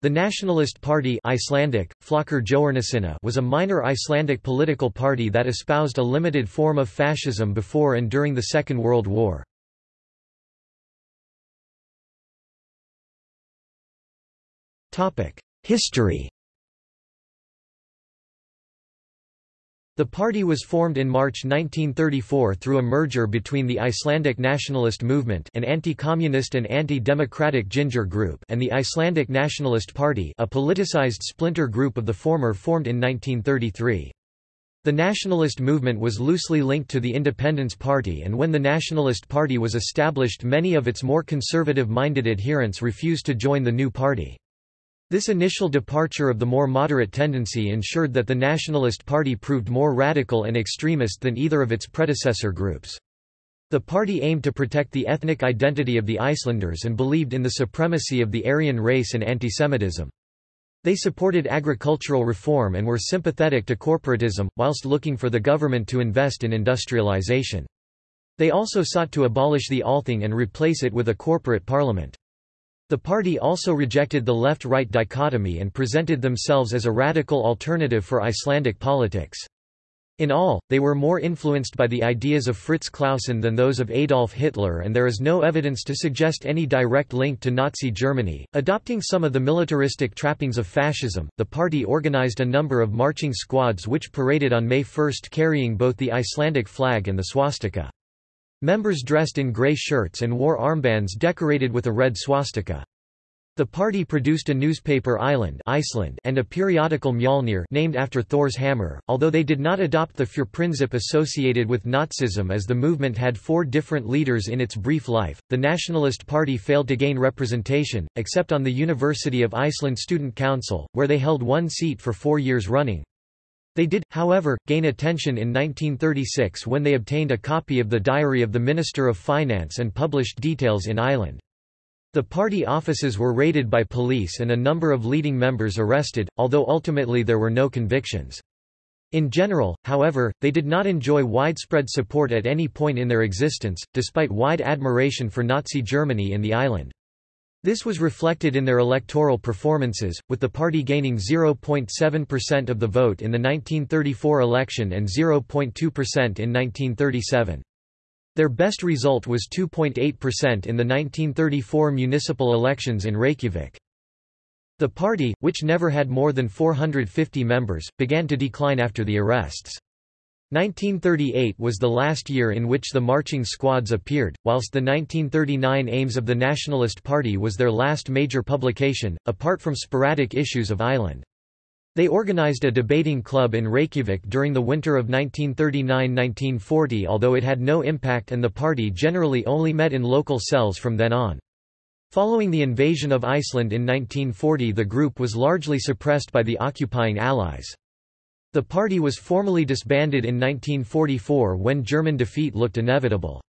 The Nationalist Party Icelandic, was a minor Icelandic political party that espoused a limited form of fascism before and during the Second World War. History The party was formed in March 1934 through a merger between the Icelandic Nationalist Movement an anti-communist and anti-democratic Ginger group and the Icelandic Nationalist Party a politicized splinter group of the former formed in 1933. The nationalist movement was loosely linked to the Independence Party and when the Nationalist Party was established many of its more conservative-minded adherents refused to join the new party. This initial departure of the more moderate tendency ensured that the Nationalist Party proved more radical and extremist than either of its predecessor groups. The party aimed to protect the ethnic identity of the Icelanders and believed in the supremacy of the Aryan race and antisemitism. They supported agricultural reform and were sympathetic to corporatism, whilst looking for the government to invest in industrialization. They also sought to abolish the Althing and replace it with a corporate parliament. The party also rejected the left-right dichotomy and presented themselves as a radical alternative for Icelandic politics. In all, they were more influenced by the ideas of Fritz Clausen than those of Adolf Hitler, and there is no evidence to suggest any direct link to Nazi Germany. Adopting some of the militaristic trappings of fascism, the party organized a number of marching squads which paraded on May 1 carrying both the Icelandic flag and the swastika. Members dressed in grey shirts and wore armbands decorated with a red swastika. The party produced a newspaper Island Iceland and a periodical Mjolnir named after Thor's hammer, although they did not adopt the Führerprinzip associated with Nazism as the movement had four different leaders in its brief life. The Nationalist Party failed to gain representation, except on the University of Iceland Student Council, where they held one seat for four years running. They did, however, gain attention in 1936 when they obtained a copy of the diary of the Minister of Finance and published details in Island. The party offices were raided by police and a number of leading members arrested, although ultimately there were no convictions. In general, however, they did not enjoy widespread support at any point in their existence, despite wide admiration for Nazi Germany in the island. This was reflected in their electoral performances, with the party gaining 0.7% of the vote in the 1934 election and 0.2% in 1937. Their best result was 2.8% in the 1934 municipal elections in Reykjavik. The party, which never had more than 450 members, began to decline after the arrests. 1938 was the last year in which the marching squads appeared, whilst the 1939 Aims of the Nationalist Party was their last major publication, apart from sporadic issues of Island. They organized a debating club in Reykjavik during the winter of 1939–1940 although it had no impact and the party generally only met in local cells from then on. Following the invasion of Iceland in 1940 the group was largely suppressed by the occupying Allies. The party was formally disbanded in 1944 when German defeat looked inevitable.